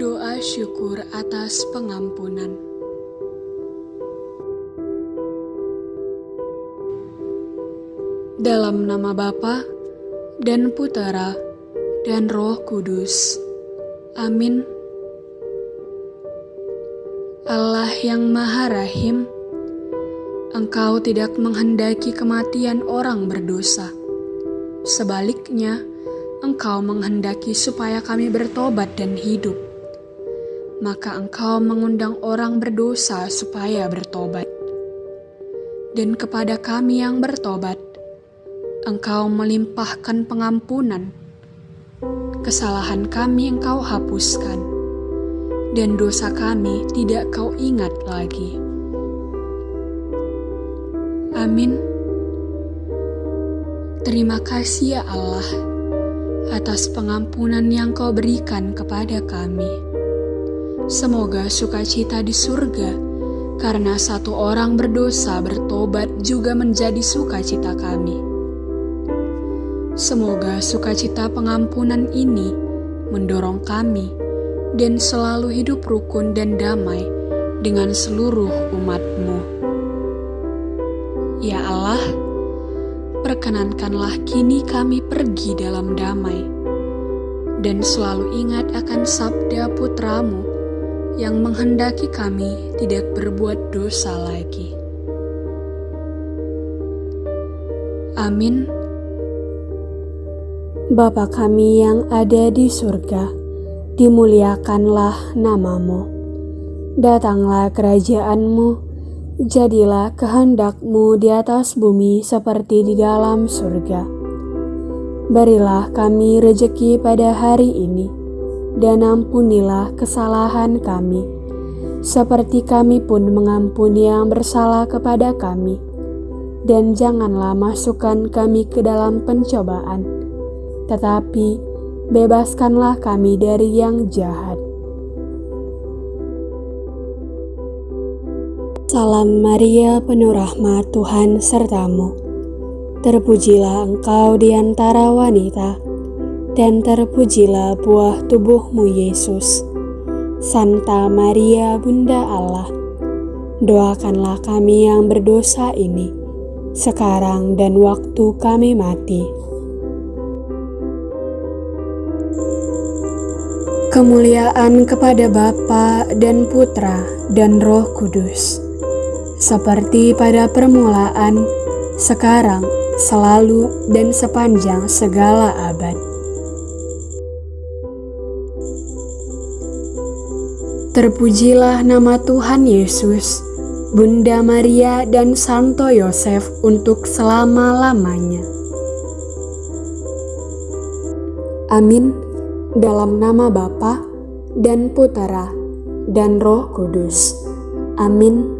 Doa syukur atas pengampunan. Dalam nama Bapa dan Putera dan Roh Kudus. Amin. Allah yang Maha Rahim, Engkau tidak menghendaki kematian orang berdosa. Sebaliknya, Engkau menghendaki supaya kami bertobat dan hidup. Maka Engkau mengundang orang berdosa supaya bertobat. Dan kepada kami yang bertobat, Engkau melimpahkan pengampunan. Kesalahan kami Engkau hapuskan, dan dosa kami tidak Kau ingat lagi. Amin. Terima kasih ya Allah atas pengampunan yang Kau berikan kepada kami. Semoga sukacita di surga karena satu orang berdosa bertobat juga menjadi sukacita kami. Semoga sukacita pengampunan ini mendorong kami dan selalu hidup rukun dan damai dengan seluruh umat-Mu. Ya Allah, perkenankanlah kini kami pergi dalam damai dan selalu ingat akan sabda putramu yang menghendaki kami tidak berbuat dosa lagi. Amin. Bapa kami yang ada di surga, dimuliakanlah namamu. Datanglah kerajaanmu, jadilah kehendakmu di atas bumi seperti di dalam surga. Berilah kami rejeki pada hari ini, dan ampunilah kesalahan kami, seperti kami pun mengampuni yang bersalah kepada kami. Dan janganlah masukkan kami ke dalam pencobaan, tetapi bebaskanlah kami dari yang jahat. Salam Maria, penuh rahmat Tuhan sertamu. Terpujilah engkau di antara wanita, dan terpujilah buah tubuhmu Yesus. Santa Maria, Bunda Allah, doakanlah kami yang berdosa ini, sekarang dan waktu kami mati. Kemuliaan kepada Bapa dan Putra dan Roh Kudus, seperti pada permulaan, sekarang, selalu, dan sepanjang segala abad. Terpujilah nama Tuhan Yesus, Bunda Maria dan Santo Yosef untuk selama-lamanya. Amin dalam nama Bapa dan Putera dan Roh Kudus. Amin.